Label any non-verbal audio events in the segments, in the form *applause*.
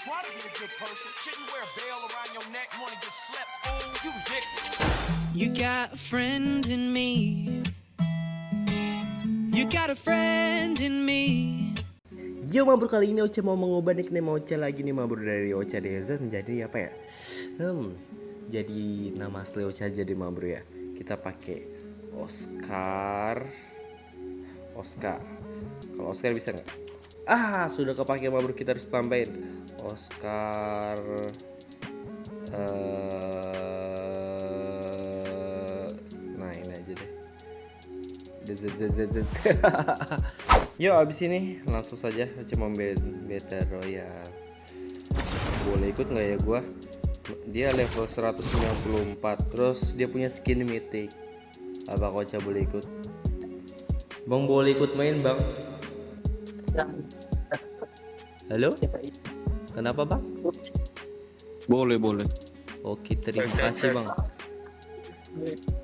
Try to be a good person. Shouldn't wear a bell around your neck. You wanna get slept? Oh, you dick. You got a friend in me. You got a friend in me. Yo Mabur kali ini Ocha mau mengubah nickname Ocha lagi nih Mabur dari Ocha Desert menjadi apa ya? Hmm, jadi nama asli Ocha jadi Mabur ya. Kita pakai Oscar. Oscar. Kalau Oscar bisa nggak? Ah, sudah kepake Mabur kita harus tambahin Oscar. eh nah ini aja deh. *laughs* Yuk abis ini langsung saja cuma beta royal. Boleh ikut nggak ya gua? Dia level 194 terus dia punya skin mythic. Apa Koca boleh ikut? Bang boleh ikut main bang? Halo? Kenapa bang? Boleh, boleh. Oke terima kasih bang.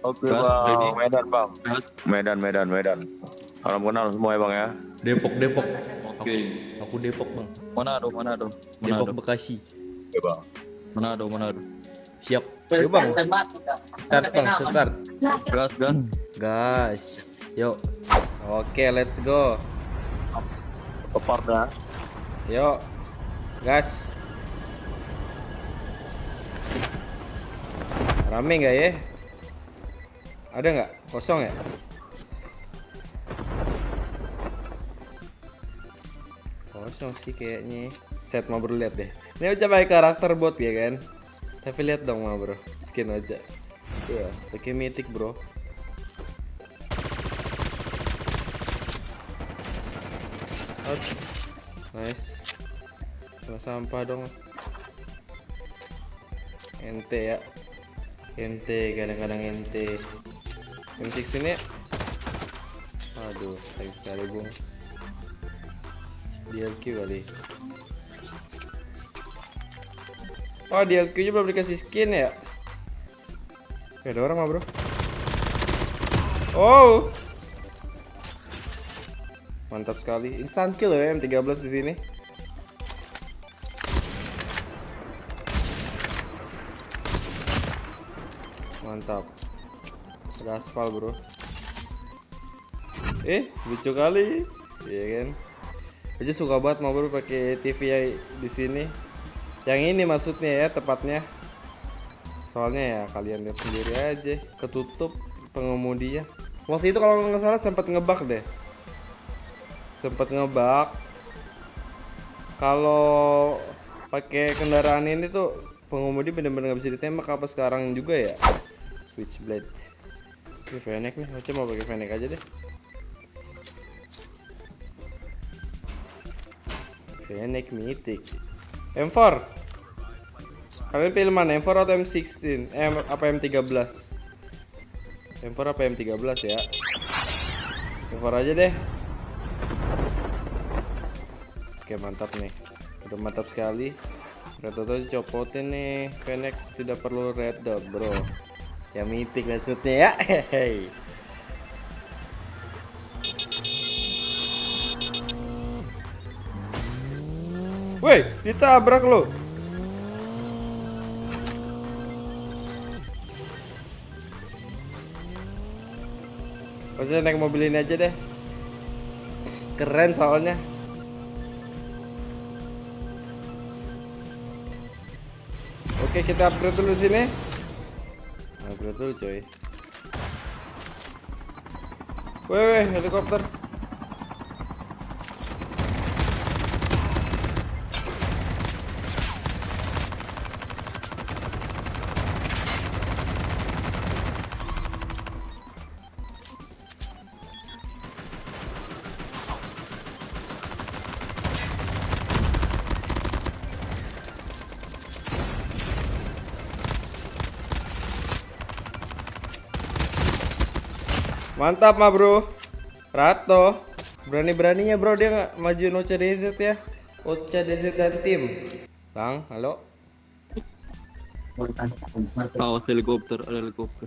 Oke Gas, bang. Medan bang, Gas. Medan, Medan, Medan. Salam kenal semua ya bang ya. Depok Depok. Oke. Aku Depok bang. Manado, Manado. Depok Manado. Bekasi. Oke bang. Manado, Manado. Siap. Yuk bang. Start bang, start. Gas, gas. Guys, yuk. Oke, let's go. Dah. Yuk. Gas. Rame nggak ya? Ada nggak? Kosong ya? Kosong sih kayaknya. Set mau lihat deh. Ini udah pakai karakter bot ya kan? Tapi lihat dong ma bro, skin aja. Iya, pakai mythic bro. Out. Nice. Kena sampah dong. Ente ya. Ente kadang-kadang ente. M6 sini ya. Aduh, sayang sekali bung. DLQ kali. Oh, DLQ nya belum dikasih skin ya? Ada orang mah bro. Oh, Mantap sekali. Instant kill ya M13 di sini. Mantap. Aspal, Bro. Eh, lucu kali. Iya kan? Aja suka banget mau bro pakai TV ya di sini. Yang ini maksudnya ya tepatnya. Soalnya ya kalian lihat sendiri aja ketutup pengemudinya. Waktu itu kalau nggak salah sempat ngebug deh sempet ngebug kalau pakai kendaraan ini tuh pengemudi bener-bener nggak bisa ditembak apa sekarang juga ya? Switchblade. Ini Fennec nih Oce mau pakai Fennec aja deh. Fennec mythic. M4 kalian pilih mana M4 atau M16 eh, apa M13 M4 apa M13 ya? M4 aja deh Oke mantap nih. Udah mantap sekali. Red dot aja copotin nih. Fennec tidak perlu red dot bro. Ya mitik maksudnya ya. Hehehe Woi ditabrak lo Maksudnya naik mobil ini aja deh. Keren soalnya Oke kita upgrade dulu sini. Upgrade dulu coy. Weh helikopter Mantap mah bro. Rato. Berani-beraninya bro dia nggak majuin Ocha DZ ya? Ocha DZ dan tim. Bang, halo. Awas helikopter, ada helikopter.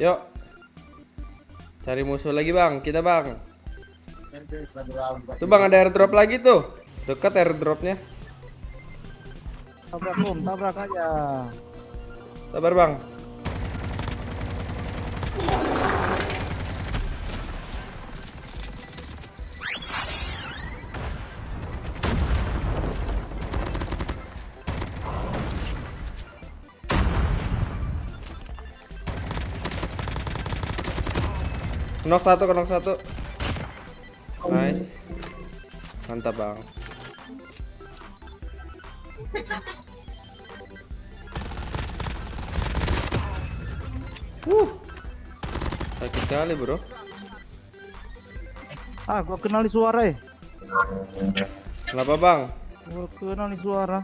Yuk. Cari musuh lagi bang, kita bang. Tuh bang ada airdrop lagi tuh. Dekat airdropnya. Tabrak om, tabrak aja. Sabar bang. Knock satu, knock satu. Nice. Mantap bang. Uh. Sakit kali bro. Ah, gua kenali suara eh. Kenapa bang? Gua kenali suara.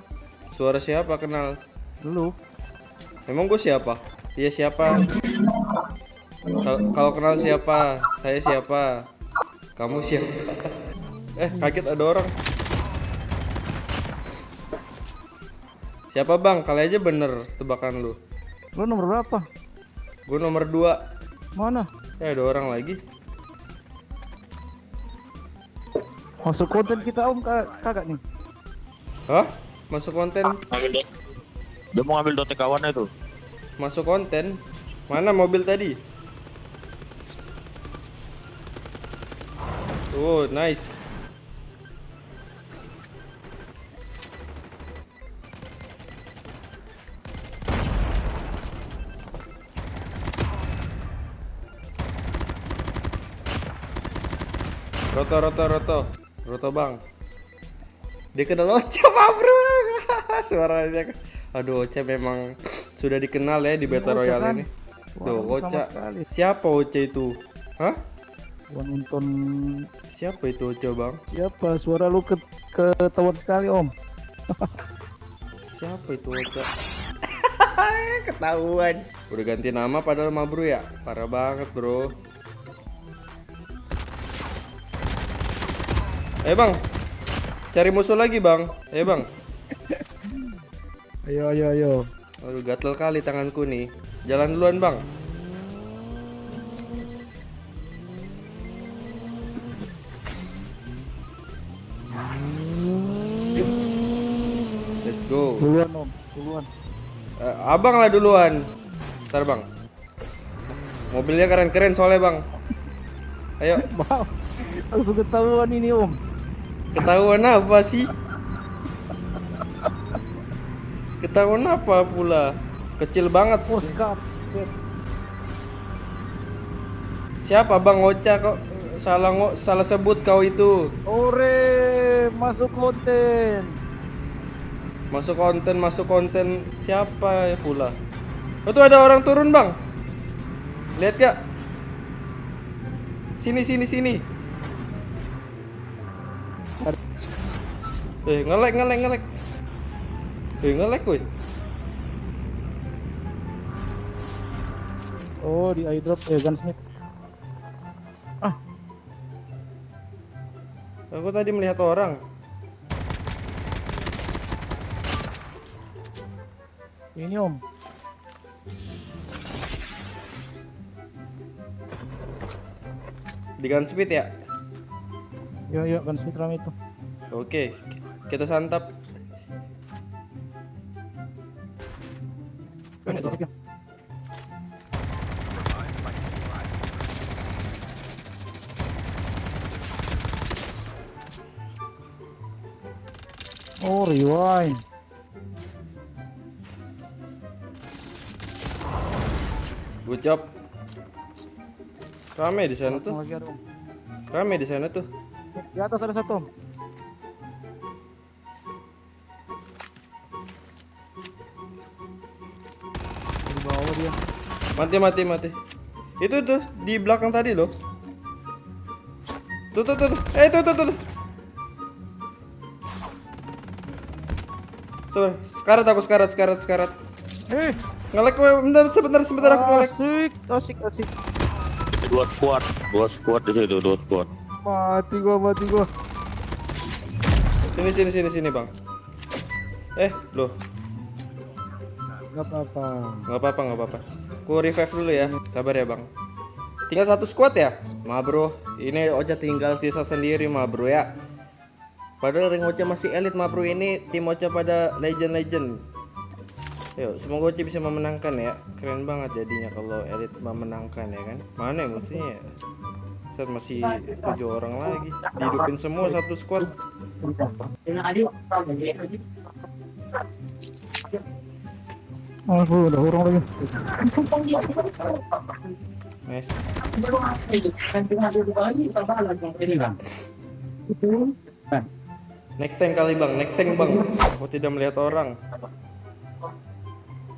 Suara siapa kenal? Lu. Emang gue siapa? Dia siapa? Kal- Kalau kenal siapa? Saya siapa? Kamu siapa? eh kaget ada orang. Siapa bang? Kali aja bener tebakan lu. Lu nomor berapa? Gue nomor 2 Mana? Eh ada orang lagi. Masuk konten kita om ka- kagak nih. Hah? Masuk konten? Ambil. Dia mau ngambil dotek kawannya tuh. Masuk konten? Mana mobil tadi? Oh, nice. Roto, roto, roto. Roto, Bang. Dia kenal Ocha, Pak, Bro. *laughs* Suaranya. Aduh, Ocha memang sudah dikenal ya di Battle Royale kan? ini. Tuh, sekali. Siapa Ocha itu? Hah? Gua nonton Siapa itu Ocha, Bang? siapa? Suara lu ke ketahuan sekali om. Siapa itu Ocha? *laughs* Ketahuan. Udah ganti nama padahal mah bro ya. Parah banget, Bro. Eh, Bang. Cari musuh lagi, Bang. Eh, Bang. *laughs* Ayo ayo ayo. Aduh, gatel kali tanganku nih. Jalan duluan, Bang. Duluan om, duluan. Eh, abang lah duluan. Ntar bang. Mobilnya keren-keren soalnya bang. Ayo, *laughs* Wow. Langsung ketahuan ini om. ketahuan apa sih? Ketahuan apa pula? Kecil banget. Oscar. Siapa bang Ocha kok salah salah sebut kau itu? Ore, masuk konten. Masuk konten, masuk konten siapa ya pula? Oh tuh ada orang turun bang. Lihat gak? Sini sini sini. Eh ngelek ngelek ngelek. Eh ngelek woi. Oh, di airdrop eh gunsmith. Ah, Aku tadi melihat orang. Ini om. Di Gunsmith ya? Yo yo gunsmith rame itu. Oke, kita santap. Oh, rewind. Job. Rame di sana tuh. Rame di sana tuh. Di atas ada satu. Di bawah dia. Mati mati mati. Itu tuh di belakang tadi loh. Tuh tuh tuh. tuh. Eh tuh tuh tuh. sekarat aku sekarat sekarat sekarat. Eh, Ngelek gue bentar sebentar sebentar aku ngelek. asik, asik, asik. Dua squad, dua squad di situ, dua squad. Mati gua, mati gua. Sini sini sini sini bang. Eh loh Gak apa-apa. nggak apa-apa nggak apa-apa. Ku revive dulu ya. Sabar ya bang. Tinggal satu squad ya? Ma bro, ini Ocha tinggal sisa sendiri ma bro ya. Padahal ring Ocha masih elit ma bro ini tim Ocha pada legend-legend. Yuk, semoga Ocha bisa memenangkan ya. Keren banget jadinya kalau elit memenangkan ya kan. Mana ya musuhnya ya? Set masih tujuh orang lagi. Dihidupin semua satu squad. Aduh, udah orang lagi. Nice. Naik tank kali bang, naik tank bang. Aku tidak melihat orang.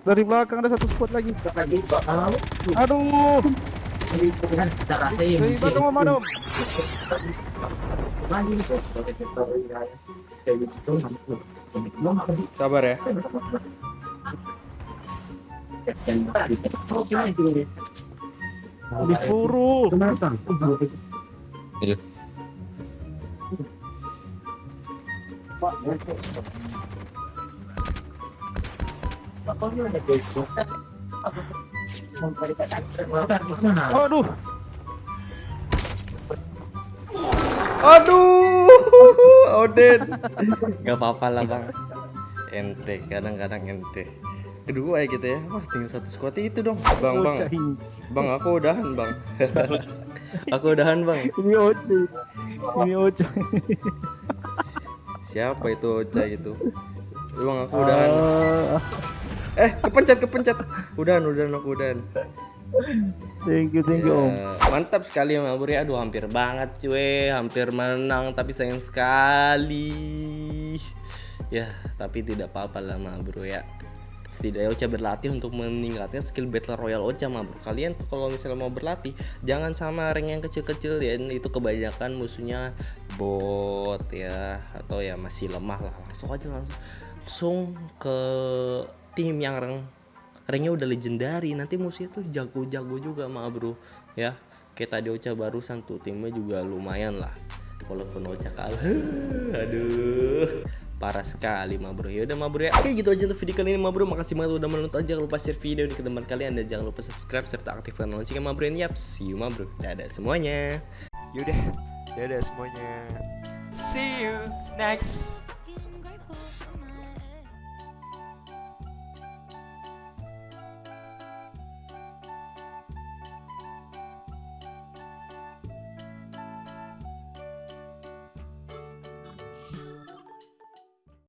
dari belakang ada satu squad lagi. Aduh. Sabar ya. Habis peluru. Iya. Aduh, Aduh, Oden. Gak apa-apa lah bang. Ente, kadang-kadang ente. Kedua ya kita ya. Wah, tinggal satu squad itu dong. Bang, bang. Bang, aku udahan bang. aku udahan bang. *laughs* Ini Ocha. Ini Ocha. Siapa itu Ocha itu? Bang, aku udahan. Ah, Eh, kepencet, kepencet. Udahan, udahan, aku udahan. thank you, thank you om. Ya, mantap sekali ya ya. Aduh hampir banget cuy, hampir menang tapi sayang sekali. Ya, tapi tidak apa-apa lah Mabur ya. Setidaknya Ocha berlatih untuk meningkatkan skill Battle Royale Ocha Mabur. Kalian tuh kalau misalnya mau berlatih, jangan sama rank yang kecil-kecil ya. Itu kebanyakan musuhnya bot ya atau ya masih lemah lah. Langsung aja langsung langsung ke tim yang rank ranknya udah legendary nanti musuhnya tuh jago-jago juga mah bro ya kayak tadi Ocha barusan tuh timnya juga lumayan lah walaupun Ocha kalah aduh parah sekali mah bro ya udah mah bro ya. Oke gitu aja untuk video kali ini mah bro makasih banget udah menonton. Jangan lupa share video ini ke teman kalian dan jangan lupa subscribe serta aktifkan loncengnya mah bro yap see you mah bro dadah semuanya. Yaudah, dadah semuanya. See you next